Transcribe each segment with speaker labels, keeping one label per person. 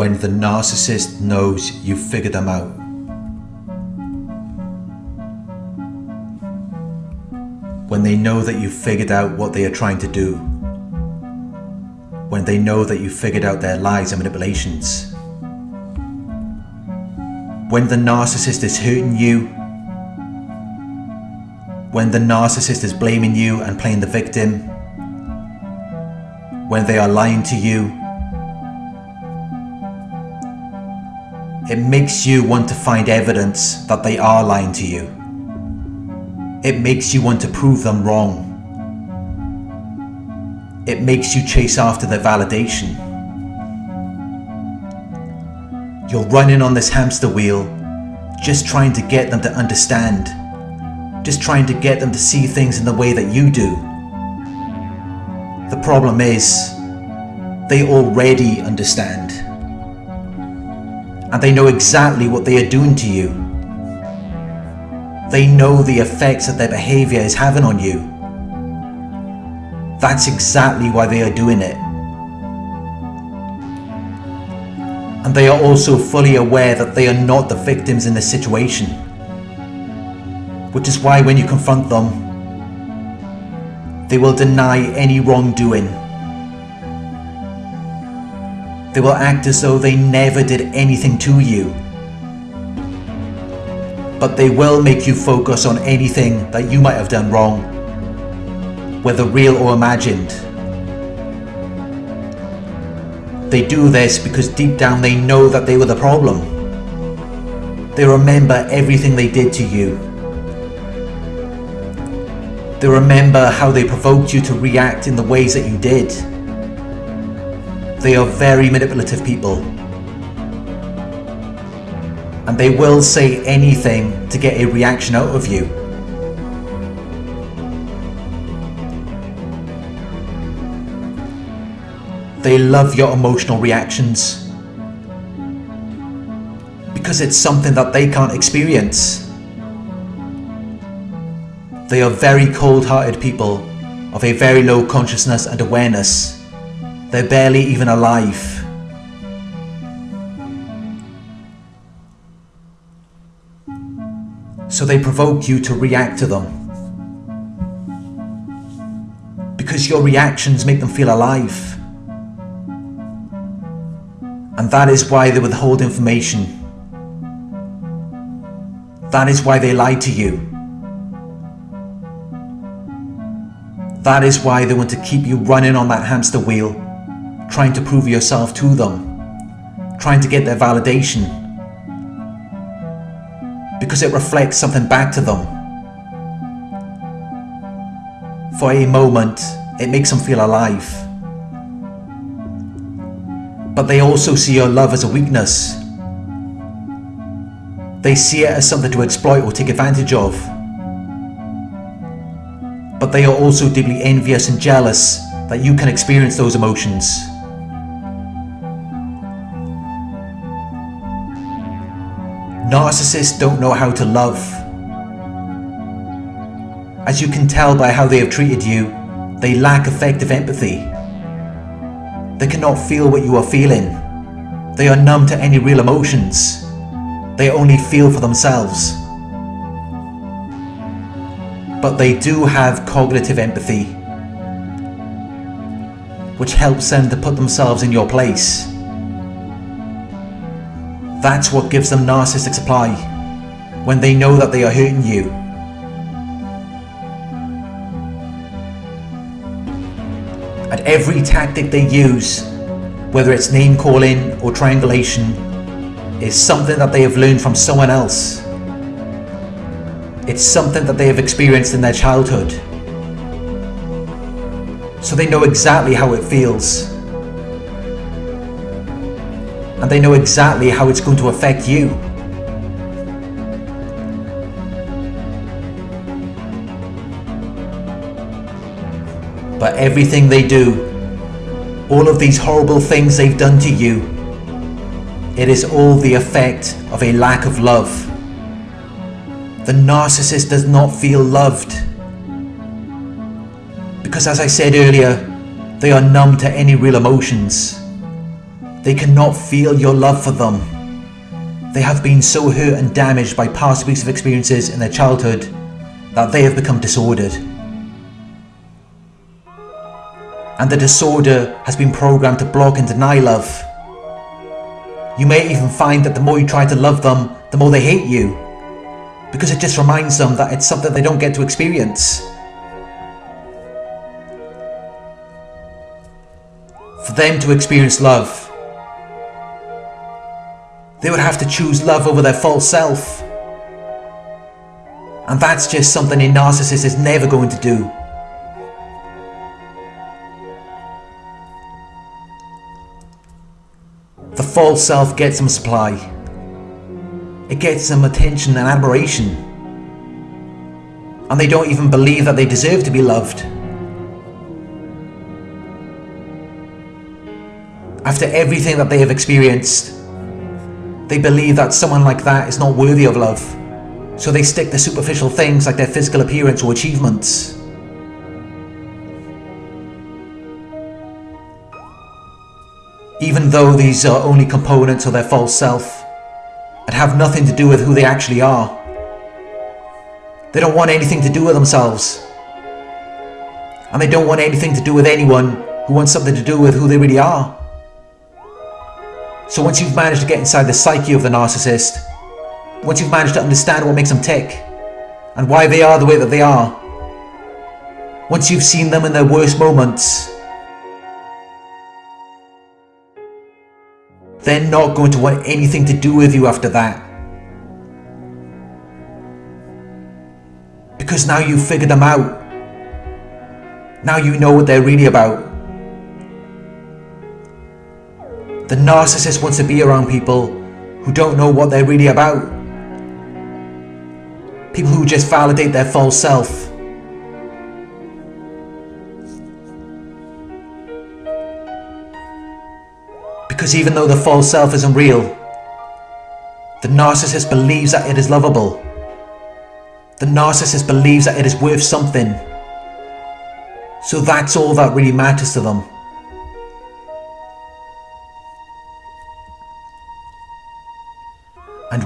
Speaker 1: when the narcissist knows you've figured them out. When they know that you've figured out what they are trying to do. When they know that you've figured out their lies and manipulations. When the narcissist is hurting you. When the narcissist is blaming you and playing the victim. When they are lying to you It makes you want to find evidence that they are lying to you. It makes you want to prove them wrong. It makes you chase after their validation. You're running on this hamster wheel, just trying to get them to understand, just trying to get them to see things in the way that you do. The problem is, they already understand and they know exactly what they are doing to you. They know the effects that their behaviour is having on you. That's exactly why they are doing it. And they are also fully aware that they are not the victims in this situation. Which is why when you confront them, they will deny any wrongdoing they will act as though they never did anything to you. But they will make you focus on anything that you might have done wrong, whether real or imagined. They do this because deep down they know that they were the problem. They remember everything they did to you. They remember how they provoked you to react in the ways that you did. They are very manipulative people. And they will say anything to get a reaction out of you. They love your emotional reactions. Because it's something that they can't experience. They are very cold-hearted people of a very low consciousness and awareness. They're barely even alive. So they provoke you to react to them. Because your reactions make them feel alive. And that is why they withhold information. That is why they lie to you. That is why they want to keep you running on that hamster wheel trying to prove yourself to them, trying to get their validation, because it reflects something back to them. For a moment, it makes them feel alive. But they also see your love as a weakness. They see it as something to exploit or take advantage of. But they are also deeply envious and jealous that you can experience those emotions. Narcissists don't know how to love. As you can tell by how they have treated you, they lack effective empathy. They cannot feel what you are feeling. They are numb to any real emotions. They only feel for themselves. But they do have cognitive empathy, which helps them to put themselves in your place. That's what gives them narcissistic supply, when they know that they are hurting you. And every tactic they use, whether it's name calling or triangulation, is something that they have learned from someone else. It's something that they have experienced in their childhood. So they know exactly how it feels and they know exactly how it's going to affect you. But everything they do, all of these horrible things they've done to you, it is all the effect of a lack of love. The narcissist does not feel loved. Because as I said earlier, they are numb to any real emotions They cannot feel your love for them. They have been so hurt and damaged by past abusive experiences in their childhood that they have become disordered. And the disorder has been programmed to block and deny love. You may even find that the more you try to love them, the more they hate you. Because it just reminds them that it's something they don't get to experience. For them to experience love, they would have to choose love over their false self. And that's just something a narcissist is never going to do. The false self gets them supply. It gets them attention and admiration. And they don't even believe that they deserve to be loved. After everything that they have experienced, they believe that someone like that is not worthy of love, so they stick to superficial things like their physical appearance or achievements. Even though these are only components of their false self, and have nothing to do with who they actually are. They don't want anything to do with themselves. And they don't want anything to do with anyone who wants something to do with who they really are. So once you've managed to get inside the psyche of the narcissist, once you've managed to understand what makes them tick, and why they are the way that they are, once you've seen them in their worst moments, they're not going to want anything to do with you after that. Because now you've figured them out. Now you know what they're really about. The narcissist wants to be around people who don't know what they're really about. People who just validate their false self. Because even though the false self isn't real, the narcissist believes that it is lovable. The narcissist believes that it is worth something. So that's all that really matters to them.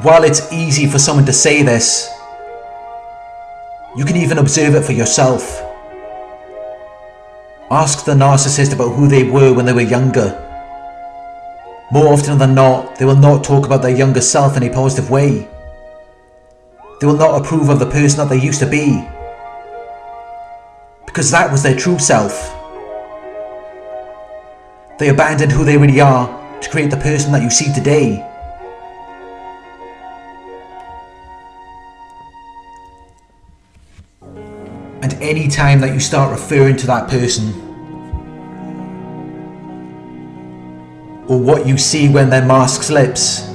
Speaker 1: While it's easy for someone to say this, you can even observe it for yourself. Ask the narcissist about who they were when they were younger. More often than not, they will not talk about their younger self in a positive way. They will not approve of the person that they used to be. Because that was their true self. They abandoned who they really are to create the person that you see today. Any time that you start referring to that person or what you see when their mask slips.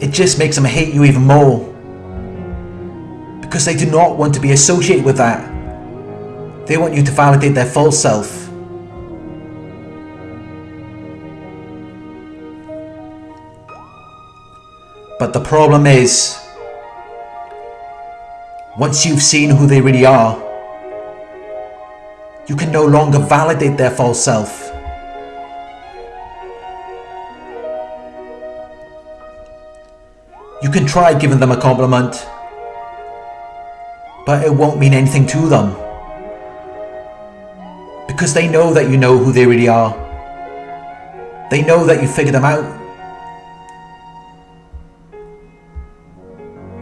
Speaker 1: It just makes them hate you even more. Because they do not want to be associated with that. They want you to validate their false self. But the problem is, once you've seen who they really are, you can no longer validate their false self. You can try giving them a compliment, but it won't mean anything to them. Because they know that you know who they really are. They know that you figured them out.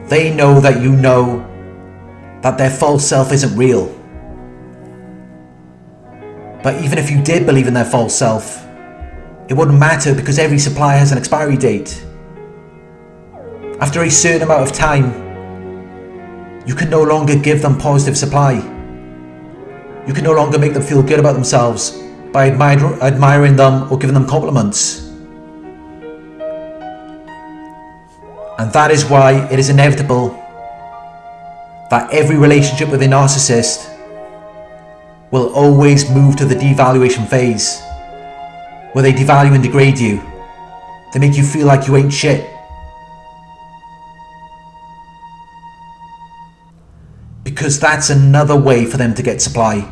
Speaker 1: They know that you know that their false self isn't real. But even if you did believe in their false self, it wouldn't matter because every supply has an expiry date. After a certain amount of time, you can no longer give them positive supply. You can no longer make them feel good about themselves by admir admiring them or giving them compliments. And that is why it is inevitable that every relationship with a narcissist will always move to the devaluation phase, where they devalue and degrade you. They make you feel like you ain't shit. Because that's another way for them to get supply.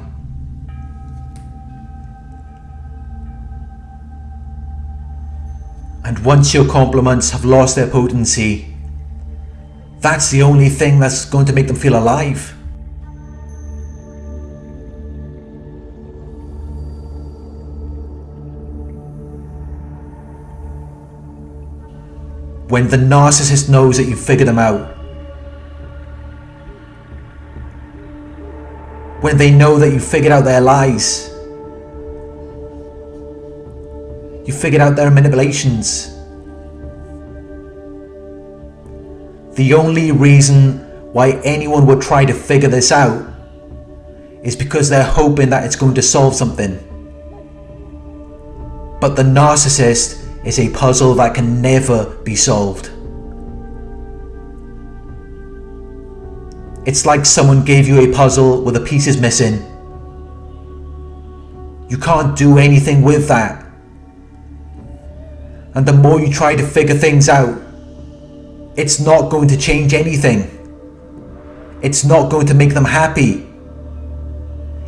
Speaker 1: And once your compliments have lost their potency, that's the only thing that's going to make them feel alive. When the narcissist knows that you've figured them out, when they know that you've figured out their lies. you've figured out their manipulations. The only reason why anyone would try to figure this out is because they're hoping that it's going to solve something. But the narcissist is a puzzle that can never be solved. It's like someone gave you a puzzle with the pieces missing. You can't do anything with that. And the more you try to figure things out, it's not going to change anything. It's not going to make them happy.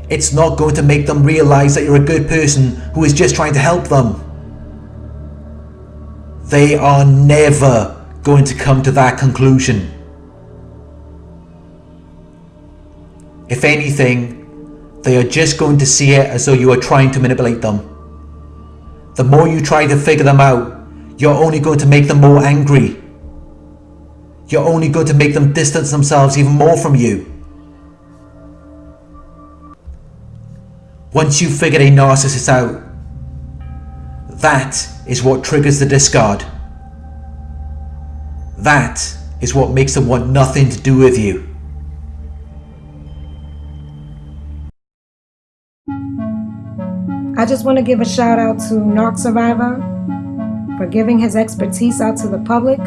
Speaker 1: It's not going to make them realize that you're a good person who is just trying to help them. They are never going to come to that conclusion. If anything, they are just going to see it as though you are trying to manipulate them. The more you try to figure them out, you're only going to make them more angry. You're only going to make them distance themselves even more from you. Once you've figured a narcissist out, that is what triggers the discard. That is what makes them want nothing to do with you.
Speaker 2: I just want to give a shout out to Narc Survivor for giving his expertise out to the public.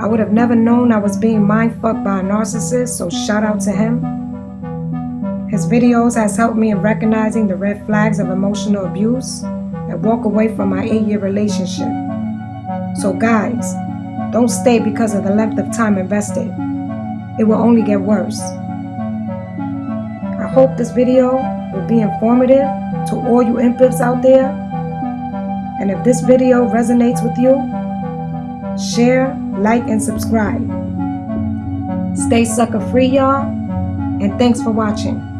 Speaker 2: I would have never known I was being mind fucked by a narcissist, so shout out to him. His videos has helped me in recognizing the red flags of emotional abuse and walk away from my eight-year relationship. So guys, don't stay because of the length of time invested. It will only get worse. I hope this video will be informative to all you empaths out there. And if this video resonates with you, share, like, and subscribe. Stay sucker free, y'all, and thanks for watching.